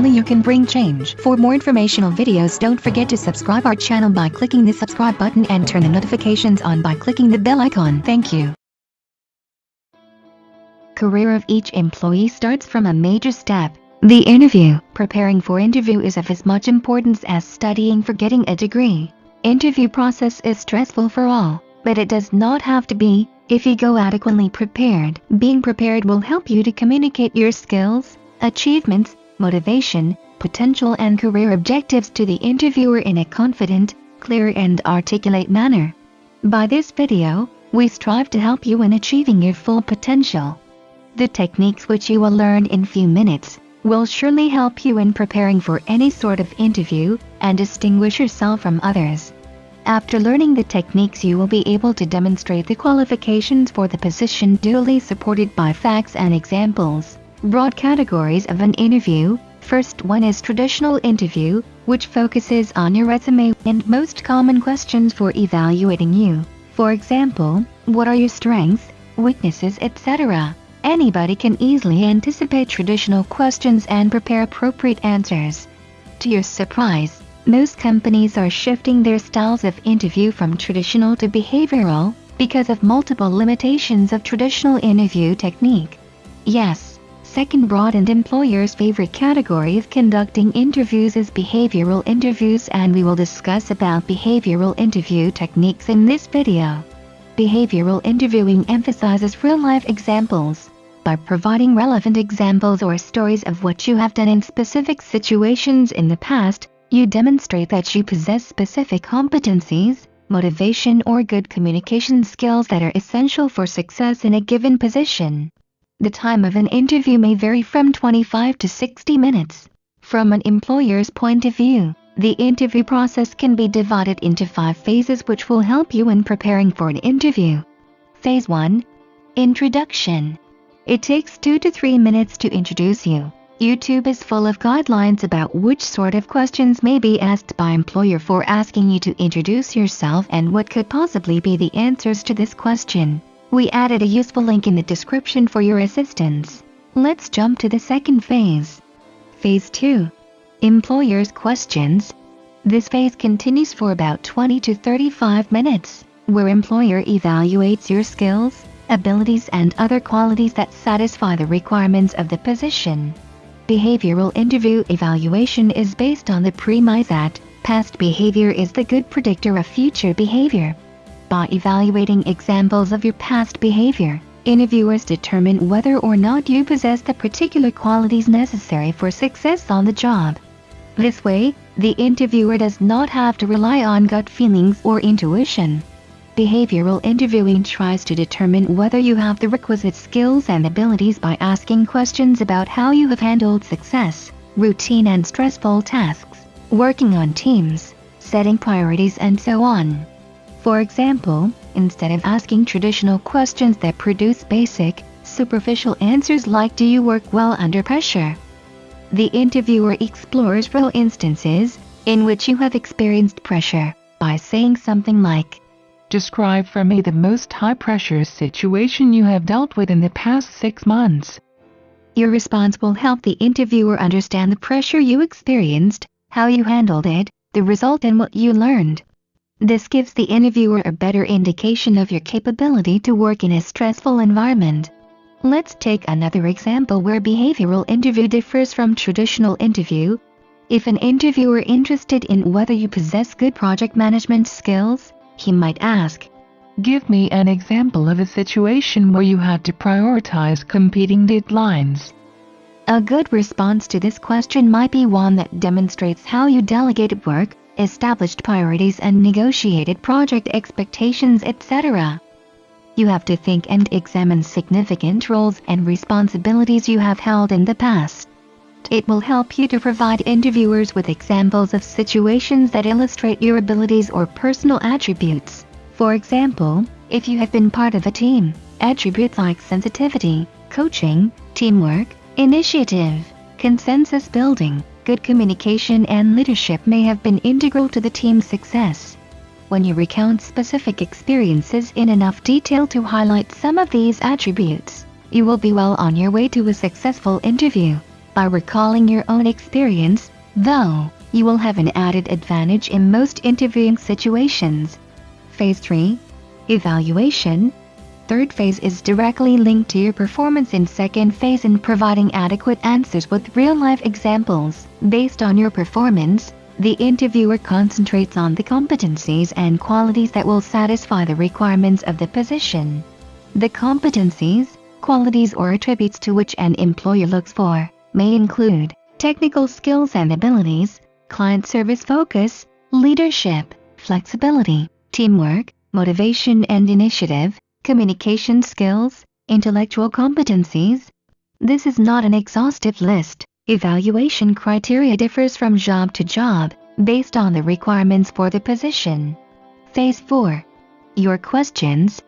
only you can bring change. For more informational videos don't forget to subscribe our channel by clicking the subscribe button and turn the notifications on by clicking the bell icon. Thank you. Career of each employee starts from a major step. The interview. Preparing for interview is of as much importance as studying for getting a degree. Interview process is stressful for all, but it does not have to be if you go adequately prepared. Being prepared will help you to communicate your skills, achievements, motivation, potential and career objectives to the interviewer in a confident, clear and articulate manner. By this video, we strive to help you in achieving your full potential. The techniques which you will learn in few minutes will surely help you in preparing for any sort of interview and distinguish yourself from others. After learning the techniques you will be able to demonstrate the qualifications for the position duly supported by facts and examples. Broad categories of an interview. First one is traditional interview, which focuses on your resume and most common questions for evaluating you. For example, what are your strengths, weaknesses etc. Anybody can easily anticipate traditional questions and prepare appropriate answers. To your surprise, most companies are shifting their styles of interview from traditional to behavioral because of multiple limitations of traditional interview technique. Yes, second broad and employer's favorite category of conducting interviews is behavioral interviews and we will discuss about behavioral interview techniques in this video. Behavioral interviewing emphasizes real-life examples. By providing relevant examples or stories of what you have done in specific situations in the past, you demonstrate that you possess specific competencies, motivation or good communication skills that are essential for success in a given position. The time of an interview may vary from 25 to 60 minutes. From an employer's point of view, the interview process can be divided into five phases which will help you in preparing for an interview. Phase 1. Introduction. It takes 2 to 3 minutes to introduce you. YouTube is full of guidelines about which sort of questions may be asked by employer for asking you to introduce yourself and what could possibly be the answers to this question. We added a useful link in the description for your assistance. Let's jump to the second phase. Phase 2. Employer's questions. This phase continues for about 20 to 35 minutes, where employer evaluates your skills, abilities and other qualities that satisfy the requirements of the position. Behavioral interview evaluation is based on the premise that past behavior is the good predictor of future behavior. By evaluating examples of your past behavior, interviewers determine whether or not you possess the particular qualities necessary for success on the job. This way, the interviewer does not have to rely on gut feelings or intuition. Behavioral interviewing tries to determine whether you have the requisite skills and abilities by asking questions about how you have handled success, routine and stressful tasks, working on teams, setting priorities and so on. For example, instead of asking traditional questions that produce basic, superficial answers like do you work well under pressure, the interviewer explores real instances in which you have experienced pressure by saying something like, Describe for me the most high pressure situation you have dealt with in the past six months. Your response will help the interviewer understand the pressure you experienced, how you handled it, the result and what you learned. This gives the interviewer a better indication of your capability to work in a stressful environment. Let's take another example where behavioral interview differs from traditional interview. If an interviewer interested in whether you possess good project management skills, he might ask, Give me an example of a situation where you had to prioritize competing deadlines. A good response to this question might be one that demonstrates how you delegated work, established priorities and negotiated project expectations etc. You have to think and examine significant roles and responsibilities you have held in the past. It will help you to provide interviewers with examples of situations that illustrate your abilities or personal attributes. For example, if you have been part of a team, attributes like sensitivity, coaching, teamwork, initiative, consensus building, good communication and leadership may have been integral to the team's success when you recount specific experiences in enough detail to highlight some of these attributes, you will be well on your way to a successful interview. By recalling your own experience, though, you will have an added advantage in most interviewing situations. Phase 3 Evaluation Third phase is directly linked to your performance in second phase in providing adequate answers with real-life examples. Based on your performance, the interviewer concentrates on the competencies and qualities that will satisfy the requirements of the position. The competencies, qualities or attributes to which an employer looks for may include technical skills and abilities, client service focus, leadership, flexibility, teamwork, motivation and initiative, communication skills, intellectual competencies. This is not an exhaustive list. Evaluation criteria differs from job to job, based on the requirements for the position. Phase 4. Your questions.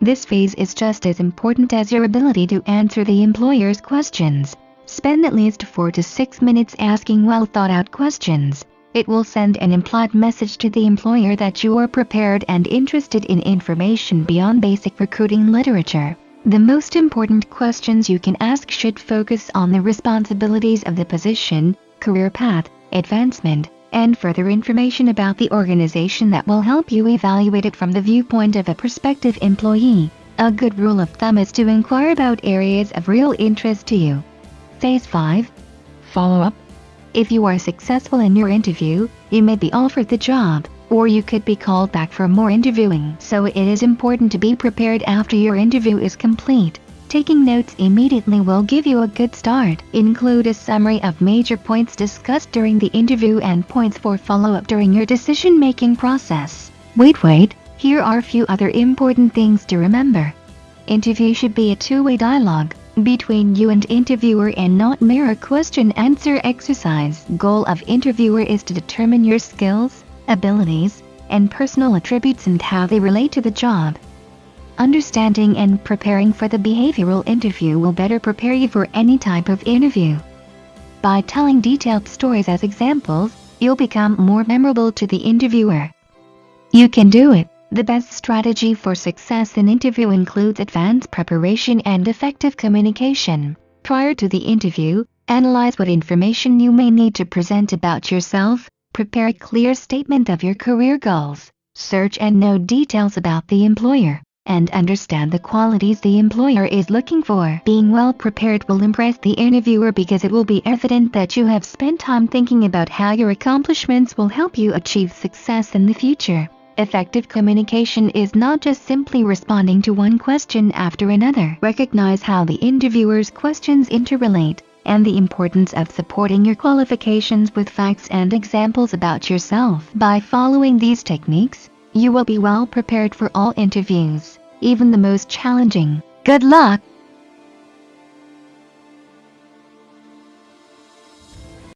This phase is just as important as your ability to answer the employer's questions. Spend at least 4 to 6 minutes asking well thought out questions. It will send an implied message to the employer that you are prepared and interested in information beyond basic recruiting literature. The most important questions you can ask should focus on the responsibilities of the position, career path, advancement, and further information about the organization that will help you evaluate it from the viewpoint of a prospective employee. A good rule of thumb is to inquire about areas of real interest to you. Phase 5 Follow up if you are successful in your interview, you may be offered the job, or you could be called back for more interviewing. So it is important to be prepared after your interview is complete. Taking notes immediately will give you a good start. Include a summary of major points discussed during the interview and points for follow-up during your decision-making process. Wait wait, here are a few other important things to remember. Interview should be a two-way dialogue between you and interviewer and not mere question-answer exercise. Goal of interviewer is to determine your skills, abilities, and personal attributes and how they relate to the job. Understanding and preparing for the behavioral interview will better prepare you for any type of interview. By telling detailed stories as examples, you'll become more memorable to the interviewer. You can do it! The best strategy for success in interview includes advanced preparation and effective communication. Prior to the interview, analyze what information you may need to present about yourself, prepare a clear statement of your career goals, search and know details about the employer, and understand the qualities the employer is looking for. Being well prepared will impress the interviewer because it will be evident that you have spent time thinking about how your accomplishments will help you achieve success in the future. Effective communication is not just simply responding to one question after another. Recognize how the interviewer's questions interrelate, and the importance of supporting your qualifications with facts and examples about yourself. By following these techniques, you will be well prepared for all interviews, even the most challenging. Good luck!